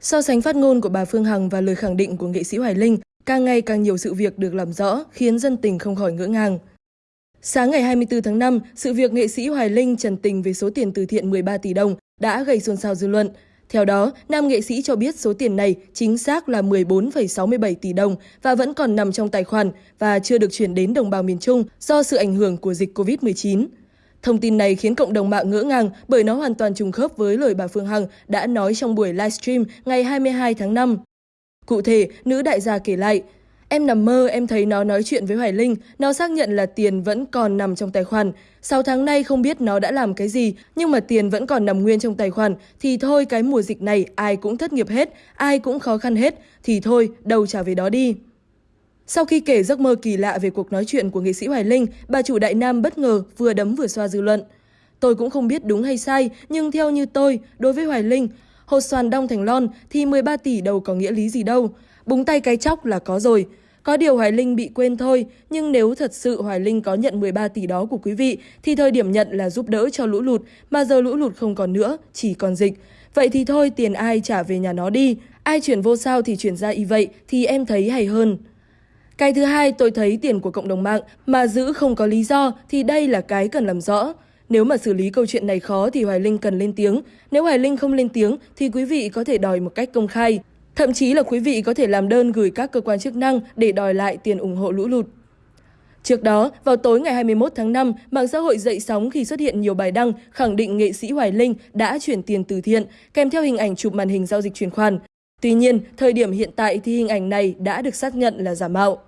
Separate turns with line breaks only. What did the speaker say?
So sánh phát ngôn của bà Phương Hằng và lời khẳng định của nghệ sĩ Hoài Linh, càng ngày càng nhiều sự việc được làm rõ khiến dân tình không khỏi ngỡ ngàng. Sáng ngày 24 tháng 5, sự việc nghệ sĩ Hoài Linh trần tình về số tiền từ thiện 13 tỷ đồng đã gây xôn xao dư luận. Theo đó, nam nghệ sĩ cho biết số tiền này chính xác là 14,67 tỷ đồng và vẫn còn nằm trong tài khoản và chưa được chuyển đến đồng bào miền Trung do sự ảnh hưởng của dịch COVID-19. Thông tin này khiến cộng đồng mạng ngỡ ngàng bởi nó hoàn toàn trùng khớp với lời bà Phương Hằng đã nói trong buổi livestream ngày 22 tháng 5. Cụ thể, nữ đại gia kể lại, Em nằm mơ, em thấy nó nói chuyện với Hoài Linh, nó xác nhận là tiền vẫn còn nằm trong tài khoản. Sau tháng nay không biết nó đã làm cái gì, nhưng mà tiền vẫn còn nằm nguyên trong tài khoản. Thì thôi, cái mùa dịch này ai cũng thất nghiệp hết, ai cũng khó khăn hết. Thì thôi, đâu trả về đó đi. Sau khi kể giấc mơ kỳ lạ về cuộc nói chuyện của nghệ sĩ Hoài Linh, bà chủ Đại Nam bất ngờ vừa đấm vừa xoa dư luận. Tôi cũng không biết đúng hay sai, nhưng theo như tôi, đối với Hoài Linh, hột xoàn đông thành lon thì 13 tỷ đâu có nghĩa lý gì đâu. Búng tay cái chóc là có rồi. Có điều Hoài Linh bị quên thôi, nhưng nếu thật sự Hoài Linh có nhận 13 tỷ đó của quý vị, thì thời điểm nhận là giúp đỡ cho lũ lụt, mà giờ lũ lụt không còn nữa, chỉ còn dịch. Vậy thì thôi, tiền ai trả về nhà nó đi, ai chuyển vô sao thì chuyển ra y vậy, thì em thấy hay hơn. Cái thứ hai, tôi thấy tiền của cộng đồng mạng mà giữ không có lý do thì đây là cái cần làm rõ. Nếu mà xử lý câu chuyện này khó thì Hoài Linh cần lên tiếng. Nếu Hoài Linh không lên tiếng thì quý vị có thể đòi một cách công khai. Thậm chí là quý vị có thể làm đơn gửi các cơ quan chức năng để đòi lại tiền ủng hộ lũ lụt. Trước đó, vào tối ngày 21 tháng 5, mạng xã hội dậy sóng khi xuất hiện nhiều bài đăng khẳng định nghệ sĩ Hoài Linh đã chuyển tiền từ thiện, kèm theo hình ảnh chụp màn hình giao dịch chuyển khoản. Tuy nhiên, thời điểm hiện tại thì hình ảnh này đã được xác nhận là giả mạo.